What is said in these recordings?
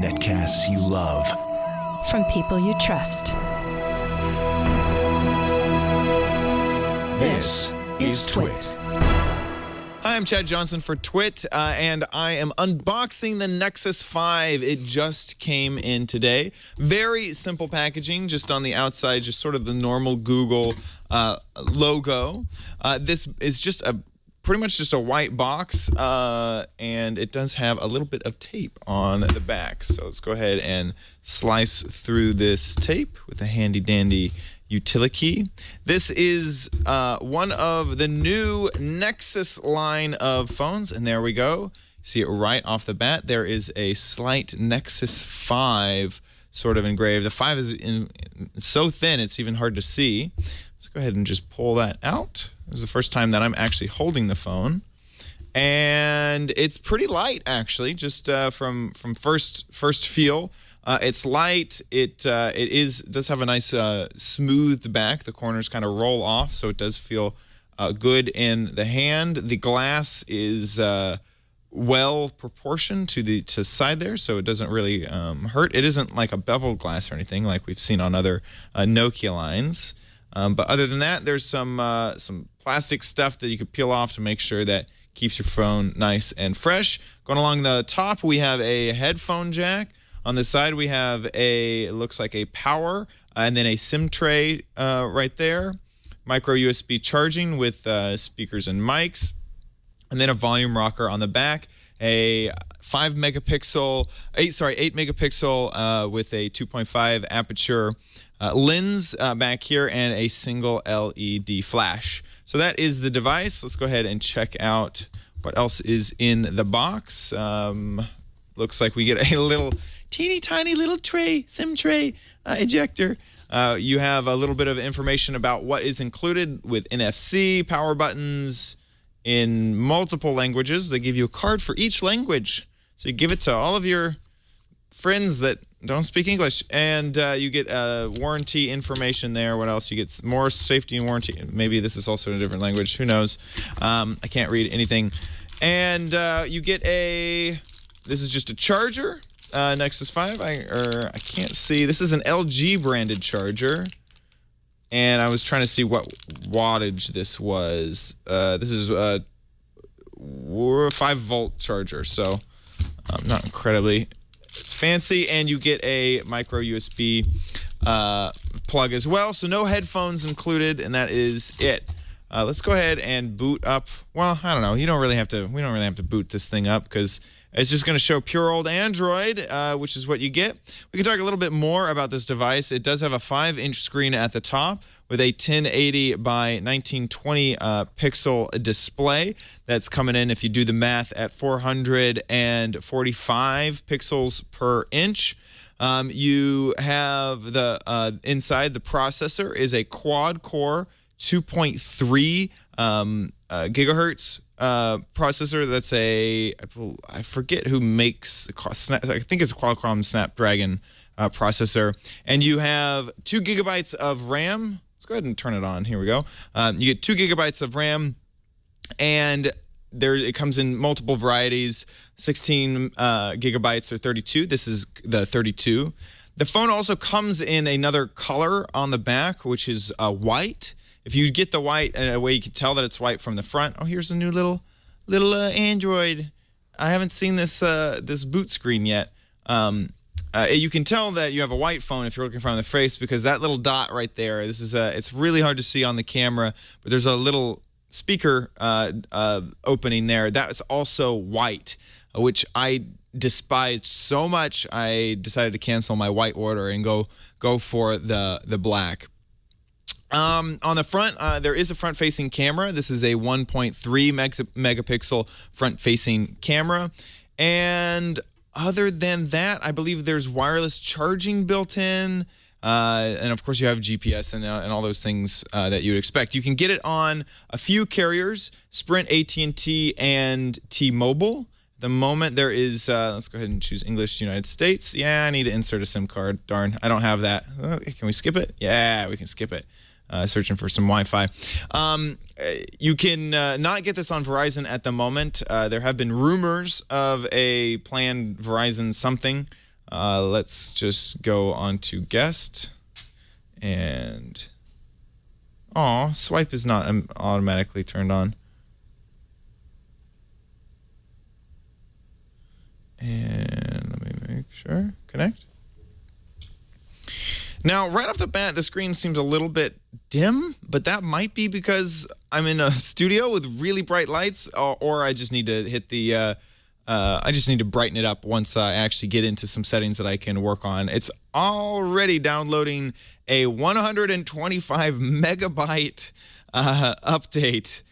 Netcasts you love. From people you trust. This is Twit. Hi, I'm Chad Johnson for Twit, uh, and I am unboxing the Nexus 5. It just came in today. Very simple packaging, just on the outside, just sort of the normal Google uh, logo. Uh, this is just a pretty much just a white box, uh, and it does have a little bit of tape on the back. So let's go ahead and slice through this tape with a handy dandy utility. Key. This is uh, one of the new Nexus line of phones, and there we go. See it right off the bat. There is a slight Nexus 5 sort of engraved. The 5 is in, so thin it's even hard to see. Let's go ahead and just pull that out. This is the first time that I'm actually holding the phone. And it's pretty light, actually, just uh, from from first first feel. Uh, it's light. It uh, it is does have a nice uh, smoothed back. The corners kind of roll off, so it does feel uh, good in the hand. The glass is uh, well proportioned to the to side there, so it doesn't really um, hurt. It isn't like a beveled glass or anything like we've seen on other uh, Nokia lines. Um, but other than that, there's some some plastic stuff that you could peel off to make sure that keeps your phone nice and fresh. Going along the top, we have a headphone jack. On the side, we have a, looks like a power, uh, and then a SIM tray uh, right there. Micro USB charging with uh, speakers and mics. And then a volume rocker on the back. A 5 megapixel, 8, sorry, 8 megapixel uh, with a 2.5 aperture uh, lens uh, back here, and a single LED flash. So that is the device. Let's go ahead and check out what else is in the box. Um, looks like we get a little teeny tiny little tray, SIM tray uh, ejector. Uh, you have a little bit of information about what is included with NFC, power buttons in multiple languages. They give you a card for each language. So you give it to all of your friends that don't speak English, and uh, you get uh, warranty information there. What else? You get more safety and warranty. Maybe this is also in a different language. Who knows? Um, I can't read anything. And uh, you get a. This is just a charger uh, Nexus 5. I or I can't see. This is an LG branded charger. And I was trying to see what wattage this was. Uh, this is a 5 volt charger, so um, not incredibly fancy. And you get a micro USB uh, plug as well. So no headphones included, and that is it. Uh, let's go ahead and boot up. Well, I don't know. You don't really have to. We don't really have to boot this thing up because it's just going to show pure old Android, uh, which is what you get. We can talk a little bit more about this device. It does have a 5-inch screen at the top with a 1080 by 1920 uh, pixel display. That's coming in, if you do the math, at 445 pixels per inch. Um, you have the uh, inside the processor is a quad core 2.3 um, uh, gigahertz uh, processor. That's a I forget who makes I think it's a Qualcomm Snapdragon uh, processor, and you have two gigabytes of RAM. Let's go ahead and turn it on. Here we go. Um, you get two gigabytes of RAM, and there it comes in multiple varieties 16 uh, gigabytes or 32 this is the 32 the phone also comes in another color on the back which is uh, white if you get the white in a way you can tell that it's white from the front oh here's a new little little uh, android i haven't seen this uh, this boot screen yet um, uh, you can tell that you have a white phone if you're looking from the face because that little dot right there this is a it's really hard to see on the camera but there's a little speaker uh, uh, opening there, that's also white, which I despised so much. I decided to cancel my white order and go go for the the black. Um, on the front, uh, there is a front-facing camera. This is a 1.3 megapixel front-facing camera, and other than that, I believe there's wireless charging built in. Uh, and of course, you have GPS and, uh, and all those things uh, that you would expect. You can get it on a few carriers: Sprint, AT&T, and T-Mobile. The moment there is, uh, let's go ahead and choose English United States. Yeah, I need to insert a SIM card. Darn, I don't have that. Uh, can we skip it? Yeah, we can skip it. Uh, searching for some Wi-Fi. Um, uh, you can uh, not get this on Verizon at the moment. Uh, there have been rumors of a planned Verizon something. Uh, let's just go on to guest and oh, swipe is not um, automatically turned on. And let me make sure. Connect. Now, right off the bat, the screen seems a little bit dim, but that might be because I'm in a studio with really bright lights, or, or I just need to hit the. Uh, uh, I just need to brighten it up once I actually get into some settings that I can work on. It's already downloading a 125 megabyte uh, update.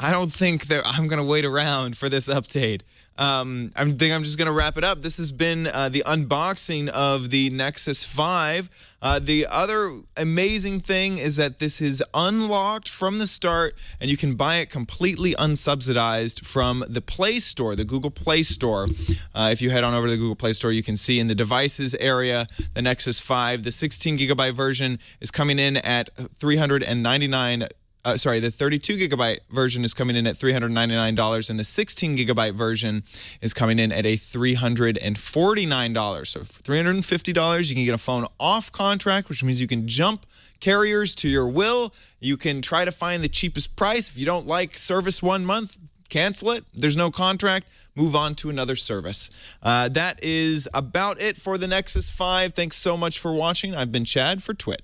I don't think that I'm going to wait around for this update. Um, I think I'm just going to wrap it up. This has been uh, the unboxing of the Nexus 5. Uh, the other amazing thing is that this is unlocked from the start, and you can buy it completely unsubsidized from the Play Store, the Google Play Store. Uh, if you head on over to the Google Play Store, you can see in the devices area the Nexus 5. The 16 gigabyte version is coming in at 399 uh, sorry, the 32 gigabyte version is coming in at $399, and the 16 gigabyte version is coming in at a $349. So for $350, you can get a phone off contract, which means you can jump carriers to your will. You can try to find the cheapest price. If you don't like service one month, cancel it. There's no contract. Move on to another service. Uh, that is about it for the Nexus 5. Thanks so much for watching. I've been Chad for Twit.